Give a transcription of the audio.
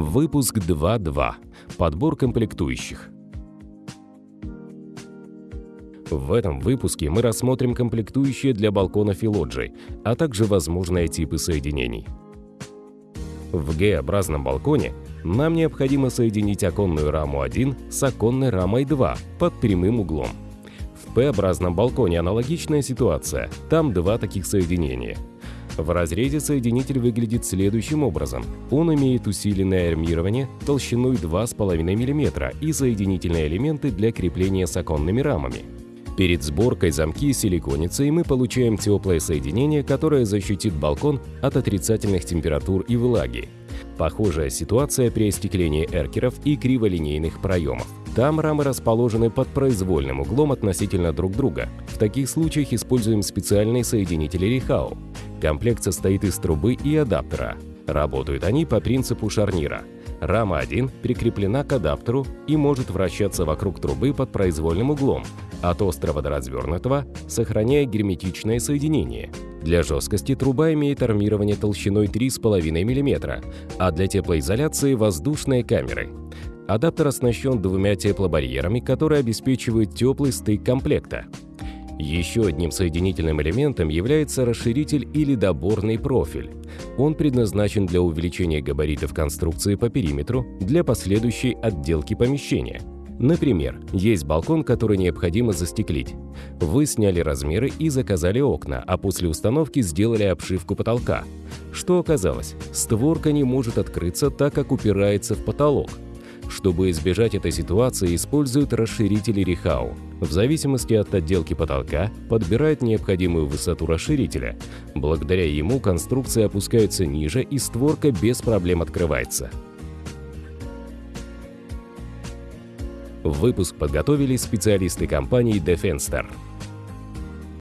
Выпуск 2.2. Подбор комплектующих. В этом выпуске мы рассмотрим комплектующие для балконов и лоджий, а также возможные типы соединений. В Г-образном балконе нам необходимо соединить оконную раму 1 с оконной рамой 2 под прямым углом. В П-образном балконе аналогичная ситуация, там два таких соединения – в разрезе соединитель выглядит следующим образом. Он имеет усиленное армирование толщиной 2,5 мм и соединительные элементы для крепления с оконными рамами. Перед сборкой замки силиконятся, и мы получаем теплое соединение, которое защитит балкон от отрицательных температур и влаги. Похожая ситуация при остеклении эркеров и криволинейных проемов. Там рамы расположены под произвольным углом относительно друг друга. В таких случаях используем специальные соединители Рихау. Комплект состоит из трубы и адаптера. Работают они по принципу шарнира. Рама 1 прикреплена к адаптеру и может вращаться вокруг трубы под произвольным углом, от острого до развернутого, сохраняя герметичное соединение. Для жесткости труба имеет армирование толщиной 3,5 мм, а для теплоизоляции – воздушные камеры. Адаптер оснащен двумя теплобарьерами, которые обеспечивают теплый стык комплекта. Еще одним соединительным элементом является расширитель или доборный профиль. Он предназначен для увеличения габаритов конструкции по периметру для последующей отделки помещения. Например, есть балкон, который необходимо застеклить. Вы сняли размеры и заказали окна, а после установки сделали обшивку потолка. Что оказалось? Створка не может открыться, так как упирается в потолок – чтобы избежать этой ситуации, используют расширители Рихау. В зависимости от отделки потолка подбирают необходимую высоту расширителя. Благодаря ему конструкция опускается ниже и створка без проблем открывается. Выпуск подготовили специалисты компании Defenstar.